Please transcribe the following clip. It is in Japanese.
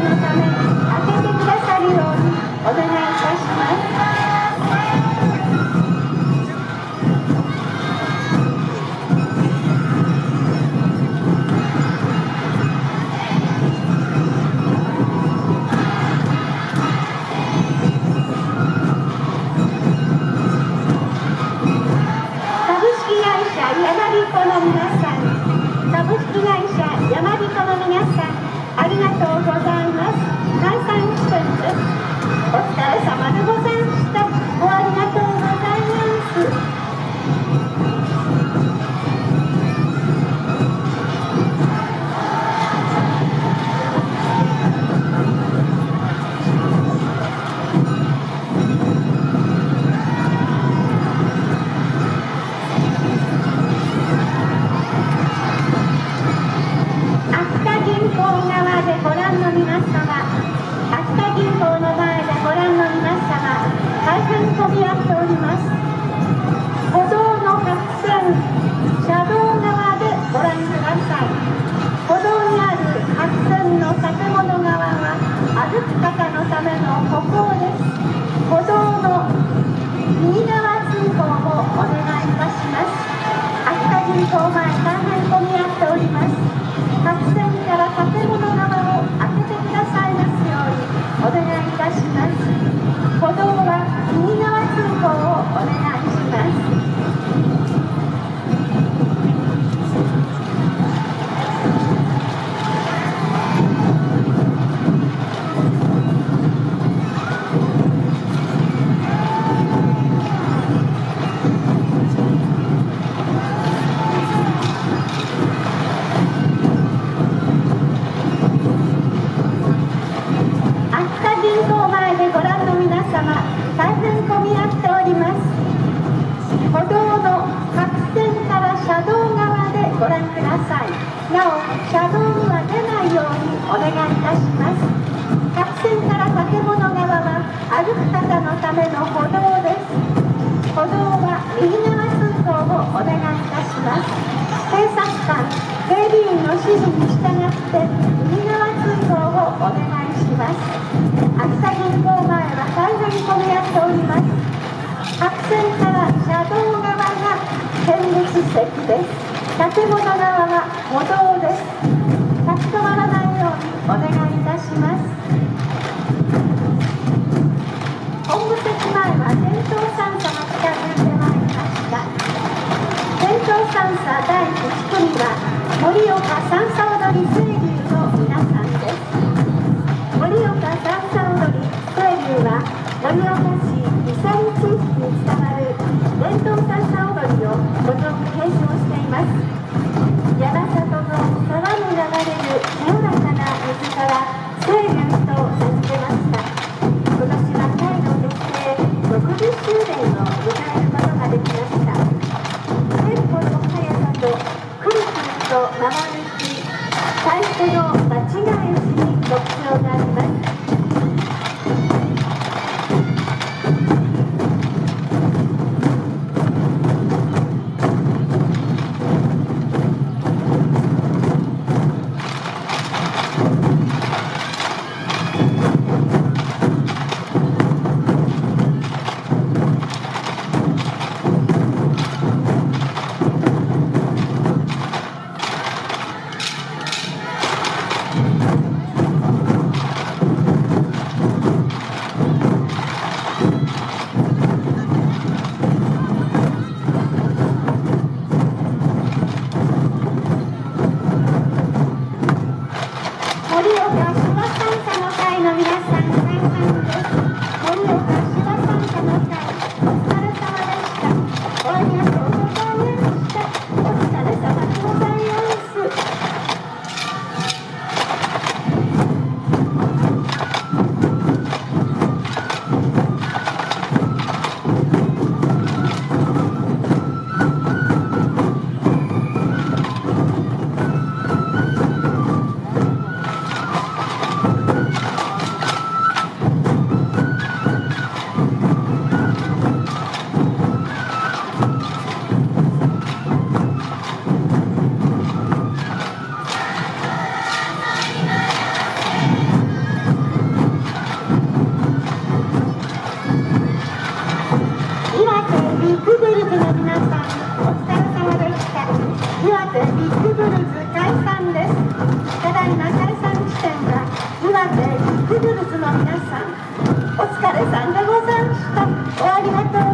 のため開けてくださるようにお願いいたします株式会社やまびこの皆さん。ありがとうございます。解散してです。お疲れ様でございました。おありがとう大変混み合っております。歩道の白線車道側でご覧ください。歩道にある白線の建物側は歩く方のための歩行です。歩道の右側通行をお願いいたします。秋田銀行前大変混み合っております。白線から建物前でご覧の皆様大変混み合っております。歩道の白線から車道側でご覧くださいなお車道には出ないようにお願いいたします。白線から建物側は歩く方のための歩道です歩道は右側通行をお願いいたします。警察官警備員の指示に従って右側通行をお願いします。秋田銀行前は大変混み合っております白線から車道側が見物席です。建物側は歩道です。立ち止まらないようにお願いいたします。本部席前は伝統三叉が近づいてまいりました。伝統三叉第1組は盛岡三叉踊り清流は盛岡市伊佐地域に伝わる伝統三叉踊りをご存継承しています。山里の沢に流れる清らかな水から清流と名付けました。今年はタイの結成60周年を迎えることができました。テンポの速さとくるくると回るし太鼓の間違えしに特徴があります。人の皆さんお疲れ様でした岩手ビッグブルズ解散です。ただいま解散地点は岩手ビッグブルズの皆さんお疲れさんでございました。おありがとう